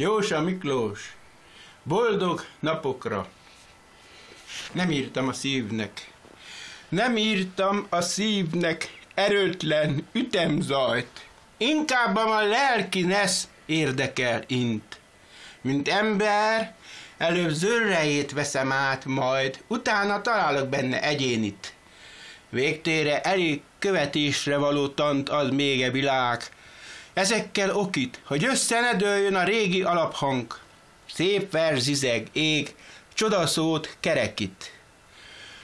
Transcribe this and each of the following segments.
Jósa Miklós, boldog napokra. Nem írtam a szívnek, nem írtam a szívnek erőtlen ütemzajt. Inkább a lelki nesz érdekel int. Mint ember, előbb zörrejét veszem át, majd utána találok benne egyénit. Végtére elég követésre való tant ad még e világ, Ezekkel okit, hogy össze ne dőljön a régi alaphang. Szép verzizeg, ég, csodaszót kerekít.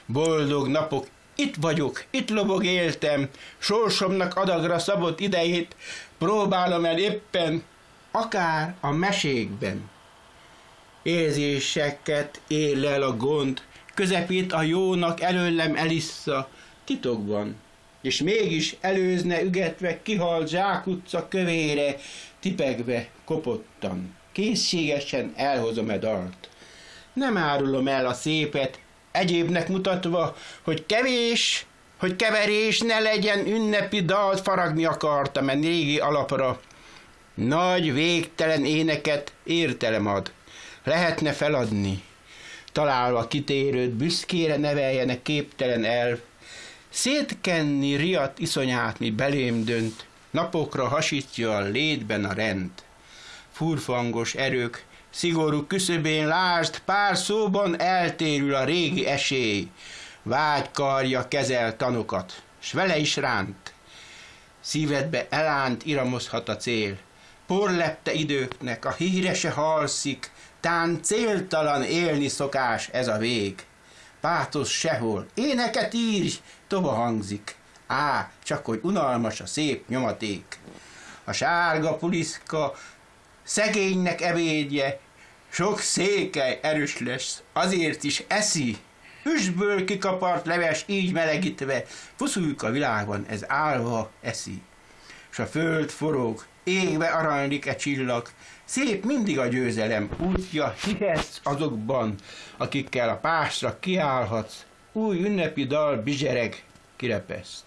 Boldog napok, itt vagyok, itt lobog éltem, sorsomnak adagra szabott idejét, próbálom el éppen, akár a mesékben. Érzéseket él a gond, közepét a jónak előlem elissza, titokban és mégis előzne ügetve kihalt zsákutca kövére, tipegve kopottan. Készségesen elhozom e dalt. Nem árulom el a szépet, egyébnek mutatva, hogy kevés, hogy keverés ne legyen ünnepi dalt faragni akartam e régi alapra. Nagy, végtelen éneket értelem ad. Lehetne feladni. Találva kitérőt büszkére neveljenek képtelen elv, Szétkenni riadt iszonyát, mi belém dönt, napokra hasítja a létben a rend. Furfangos erők, szigorú küszöbén lásd, pár szóban eltérül a régi esély. Vágy karja kezel tanokat, s vele is ránt. Szívedbe elánt iramozhat a cél. Porlepte időknek a hírese halszik, tán céltalan élni szokás ez a vég pátosz sehol. Éneket írj, tova hangzik. Á, csak hogy unalmas a szép nyomaték. A sárga puliszka szegénynek ebédje, sok székely erős lesz, azért is eszi. Üsből kikapart leves így melegítve, fuszuljuk a világban, ez állva eszi. S a föld forog, égve aranylik e csillag, Szép mindig a győzelem útja, hihetsz azokban, akikkel a pásra kiállhatsz, új ünnepi dal bizsereg kirepeszt.